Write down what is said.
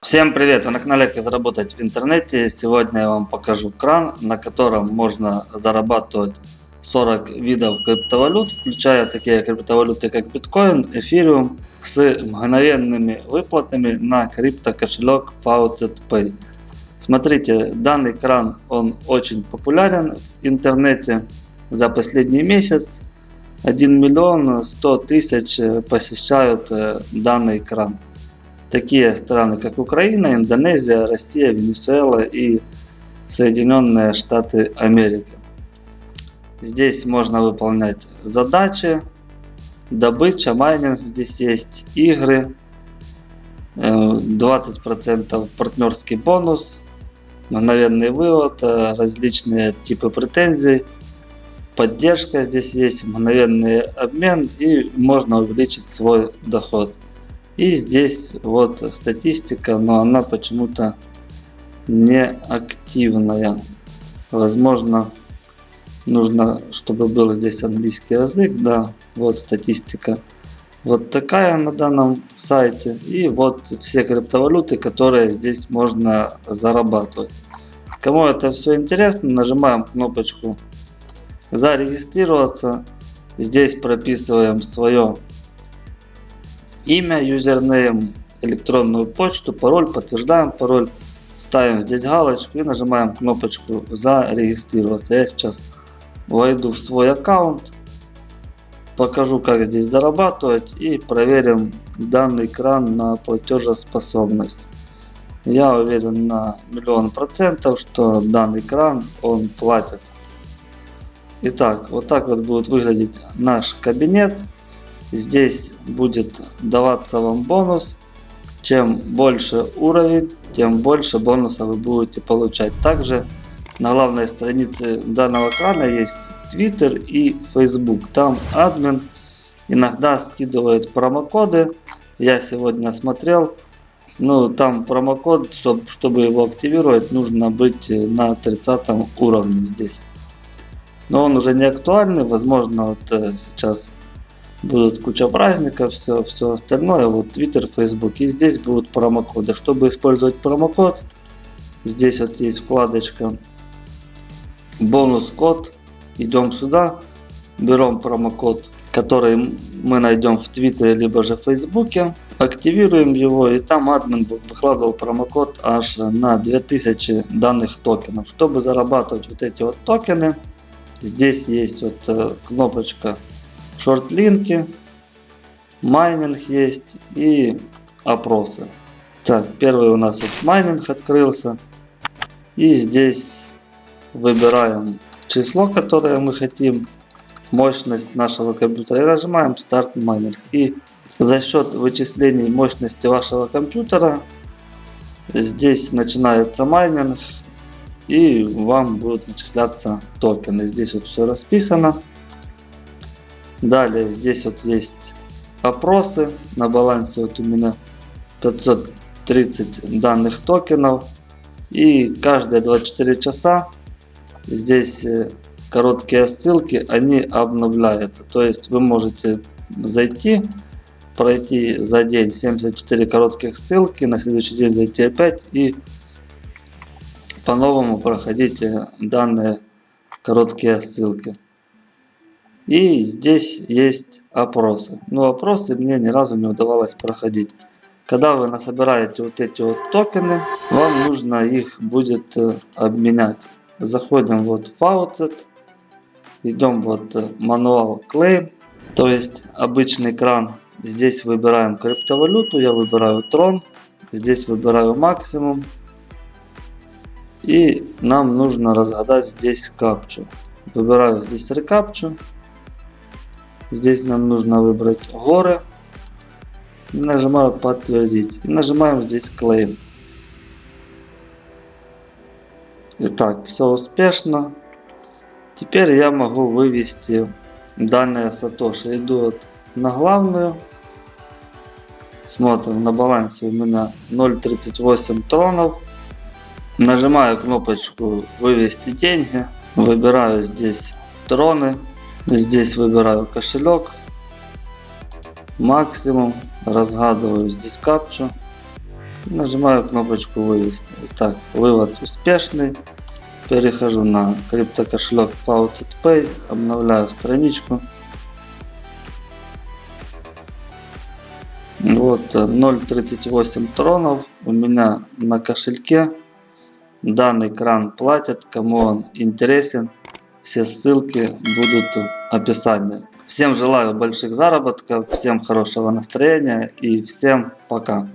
Всем привет! Вы на канале Как заработать в интернете. Сегодня я вам покажу кран, на котором можно зарабатывать 40 видов криптовалют, включая такие криптовалюты как биткоин, эфириум, с мгновенными выплатами на криптокошелек Faucet Pay. Смотрите, данный кран он очень популярен в интернете. За последний месяц 1 миллион 100 тысяч посещают э, данный кран. Такие страны, как Украина, Индонезия, Россия, Венесуэла и Соединенные Штаты Америки. Здесь можно выполнять задачи, добыча, майнинг здесь есть, игры, 20% э, партнерский бонус, мгновенный вывод, э, различные типы претензий, поддержка здесь есть, мгновенный обмен и можно увеличить свой доход. И здесь вот статистика, но она почему-то не активная. Возможно, нужно, чтобы был здесь английский язык. Да, вот статистика. Вот такая на данном сайте. И вот все криптовалюты, которые здесь можно зарабатывать. Кому это все интересно, нажимаем кнопочку зарегистрироваться. Здесь прописываем свое имя, юзернейм, электронную почту, пароль, подтверждаем пароль, ставим здесь галочку и нажимаем кнопочку зарегистрироваться. Я сейчас войду в свой аккаунт, покажу как здесь зарабатывать и проверим данный кран на платежеспособность. Я уверен на миллион процентов, что данный кран он платит. Итак, вот так вот будет выглядеть наш кабинет. Здесь будет даваться вам бонус. Чем больше уровень, тем больше бонуса вы будете получать. Также на главной странице данного крана есть Twitter и Facebook. Там админ иногда скидывает промокоды. Я сегодня смотрел. Ну, там промокод, чтобы, чтобы его активировать, нужно быть на 30 уровне здесь. Но он уже не актуальный. Возможно, вот э, сейчас будут куча праздников, все, все остальное, вот Twitter, Facebook. И здесь будут промокоды. Чтобы использовать промокод, здесь вот есть вкладочка бонус код. Идем сюда, берем промокод, который мы найдем в Твиттере, либо же в Фейсбуке. Активируем его и там админ выкладывал промокод аж на 2000 данных токенов. Чтобы зарабатывать вот эти вот токены, здесь есть вот э, кнопочка шортлинки, майнинг есть и опросы. Так, первый у нас вот майнинг открылся. И здесь выбираем число, которое мы хотим, мощность нашего компьютера. И нажимаем start mining. И за счет вычислений мощности вашего компьютера здесь начинается майнинг. И вам будут начисляться токены. Здесь вот все расписано. Далее здесь вот есть опросы. На балансе вот у меня 530 данных токенов. И каждые 24 часа здесь э, короткие ссылки, они обновляются. То есть вы можете зайти, пройти за день 74 коротких ссылки, на следующий день зайти опять и по-новому проходить данные короткие ссылки. И здесь есть опросы. Но опросы мне ни разу не удавалось проходить. Когда вы насобираете вот эти вот токены, вам нужно их будет э, обменять. Заходим вот в Faucet, идем вот э, мануал Claim, то есть обычный кран. Здесь выбираем криптовалюту, я выбираю Tron, здесь выбираю максимум. И нам нужно разгадать здесь капчу. Выбираю здесь рекапчу. Здесь нам нужно выбрать горы. Нажимаю подтвердить. И нажимаем здесь claim. Итак, все успешно. Теперь я могу вывести данные сатоши. Иду вот на главную. Смотрим, на балансе у меня 0.38 тронов. Нажимаю кнопочку вывести деньги. Выбираю здесь троны. Здесь выбираю кошелек. Максимум. Разгадываю здесь капчу. Нажимаю кнопочку вывести. Итак, вывод успешный. Перехожу на криптокошелек Faucet Pay, обновляю страничку. Вот 0.38 тронов у меня на кошельке. Данный кран платят, кому он интересен. Все ссылки будут в описании. Всем желаю больших заработков, всем хорошего настроения и всем пока.